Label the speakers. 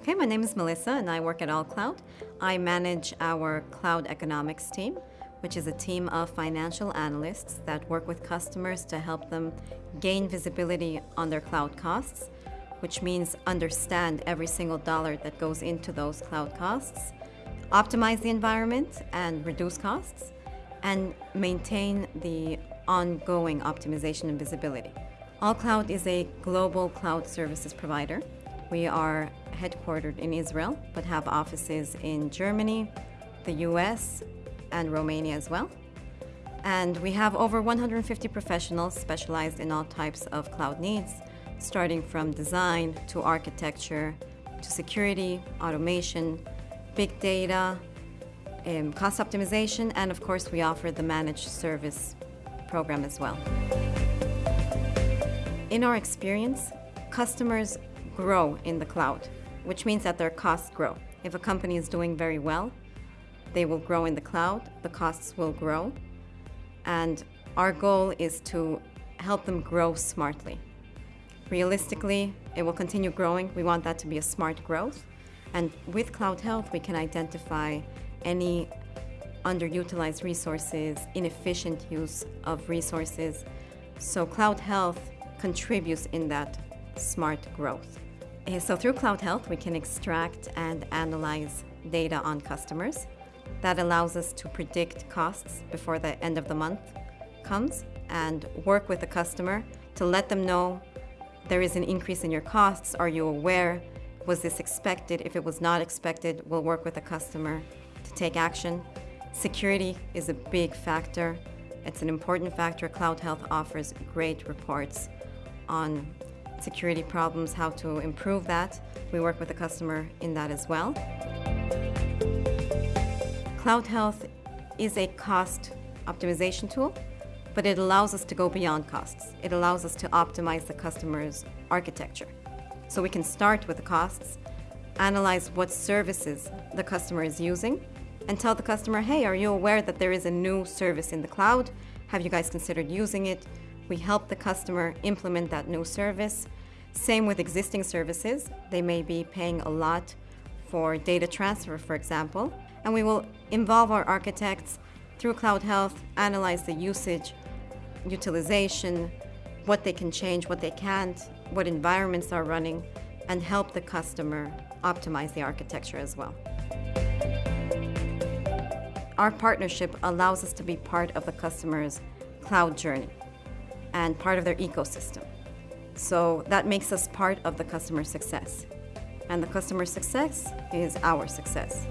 Speaker 1: Okay, my name is Melissa and I work at AllCloud. I manage our cloud economics team, which is a team of financial analysts that work with customers to help them gain visibility on their cloud costs, which means understand every single dollar that goes into those cloud costs, optimize the environment and reduce costs, and maintain the ongoing optimization and visibility. AllCloud is a global cloud services provider. We are headquartered in Israel, but have offices in Germany, the US, and Romania as well. And we have over 150 professionals specialized in all types of cloud needs, starting from design to architecture to security, automation, big data, um, cost optimization, and of course we offer the managed service program as well. In our experience, customers grow in the cloud, which means that their costs grow. If a company is doing very well, they will grow in the cloud, the costs will grow, and our goal is to help them grow smartly. Realistically, it will continue growing. We want that to be a smart growth. And with CloudHealth, we can identify any underutilized resources, inefficient use of resources. So CloudHealth contributes in that smart growth. Eh, so through CloudHealth, we can extract and analyze data on customers. That allows us to predict costs before the end of the month comes and work with the customer to let them know there is an increase in your costs. Are you aware? Was this expected? If it was not expected, we'll work with the customer to take action. Security is a big factor. It's an important factor. CloudHealth offers great reports on security problems, how to improve that. We work with the customer in that as well. CloudHealth is a cost optimization tool, but it allows us to go beyond costs. It allows us to optimize the customer's architecture. So we can start with the costs, analyze what services the customer is using, and tell the customer, hey, are you aware that there is a new service in the cloud? Have you guys considered using it? We help the customer implement that new service. Same with existing services. They may be paying a lot for data transfer, for example, and we will involve our architects through CloudHealth, analyze the usage, utilization, what they can change, what they can't, what environments are running, and help the customer optimize the architecture as well. Our partnership allows us to be part of the customer's cloud journey and part of their ecosystem. So that makes us part of the customer success. And the customer success is our success.